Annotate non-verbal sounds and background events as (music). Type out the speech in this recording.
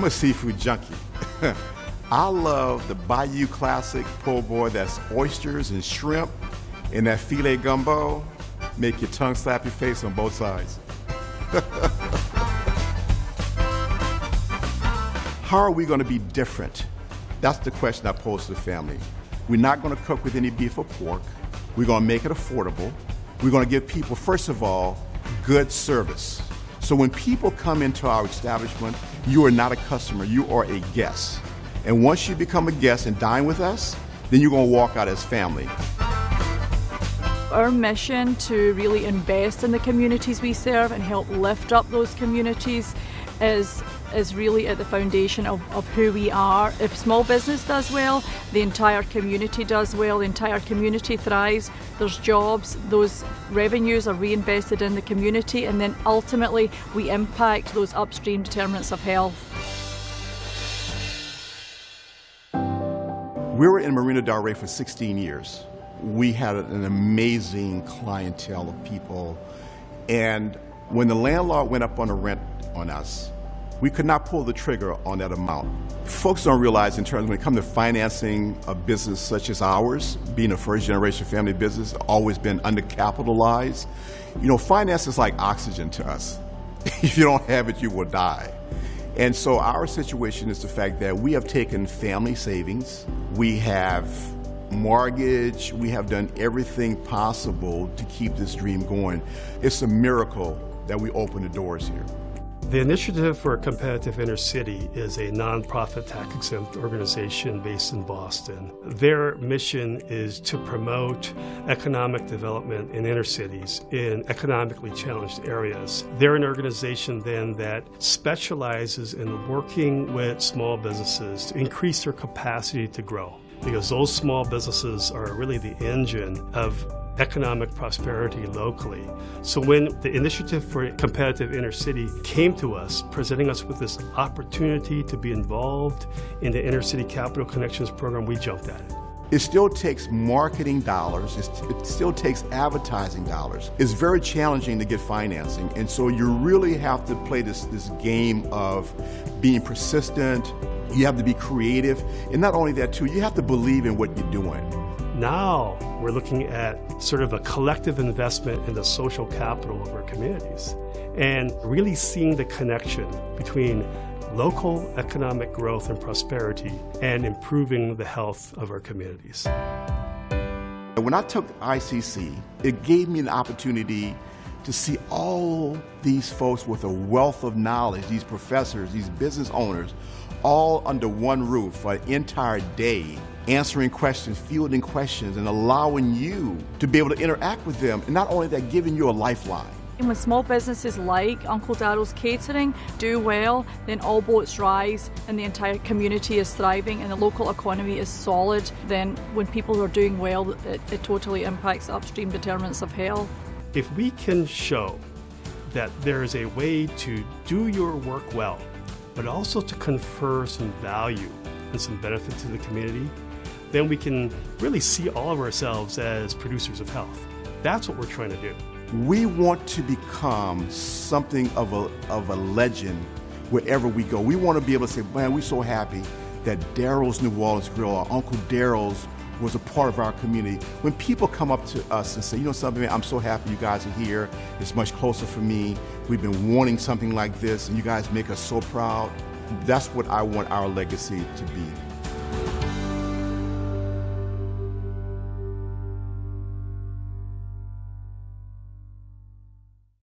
I'm a seafood junkie. (laughs) I love the Bayou Classic po' boy that's oysters and shrimp and that filé gumbo. Make your tongue slap your face on both sides. (laughs) How are we going to be different? That's the question I pose to the family. We're not going to cook with any beef or pork. We're going to make it affordable. We're going to give people, first of all, good service. So when people come into our establishment, you are not a customer, you are a guest. And once you become a guest and dine with us, then you're going to walk out as family. Our mission to really invest in the communities we serve and help lift up those communities is is really at the foundation of, of who we are. If small business does well, the entire community does well, the entire community thrives, there's jobs, those revenues are reinvested in the community, and then ultimately we impact those upstream determinants of health. We were in Marina Del Rey for 16 years. We had an amazing clientele of people, and when the landlord went up on the rent on us, we could not pull the trigger on that amount. Folks don't realize in terms when it comes to financing a business such as ours, being a first generation family business, always been undercapitalized. You know, finance is like oxygen to us. (laughs) if you don't have it, you will die. And so our situation is the fact that we have taken family savings, we have mortgage, we have done everything possible to keep this dream going. It's a miracle that we open the doors here. The Initiative for a Competitive Inner City is a nonprofit tax-exempt organization based in Boston. Their mission is to promote economic development in inner cities in economically challenged areas. They're an organization then that specializes in working with small businesses to increase their capacity to grow because those small businesses are really the engine of economic prosperity locally. So when the Initiative for Competitive Inner City came to us, presenting us with this opportunity to be involved in the Inner City Capital Connections program, we jumped at it. It still takes marketing dollars, it still takes advertising dollars. It's very challenging to get financing, and so you really have to play this, this game of being persistent, you have to be creative, and not only that too, you have to believe in what you're doing. Now we're looking at sort of a collective investment in the social capital of our communities and really seeing the connection between local economic growth and prosperity and improving the health of our communities. When I took ICC, it gave me an opportunity to see all these folks with a wealth of knowledge, these professors, these business owners, all under one roof for an entire day answering questions, fielding questions, and allowing you to be able to interact with them. And not only that, giving you a lifeline. And when small businesses like Uncle Daryl's Catering do well, then all boats rise and the entire community is thriving and the local economy is solid. Then when people are doing well, it, it totally impacts upstream determinants of health. If we can show that there is a way to do your work well, but also to confer some value and some benefit to the community, then we can really see all of ourselves as producers of health. That's what we're trying to do. We want to become something of a, of a legend wherever we go. We want to be able to say, man, we're so happy that Daryl's New Orleans Grill or Uncle Daryl's was a part of our community. When people come up to us and say, you know something, I'm so happy you guys are here. It's much closer for me. We've been wanting something like this and you guys make us so proud. That's what I want our legacy to be.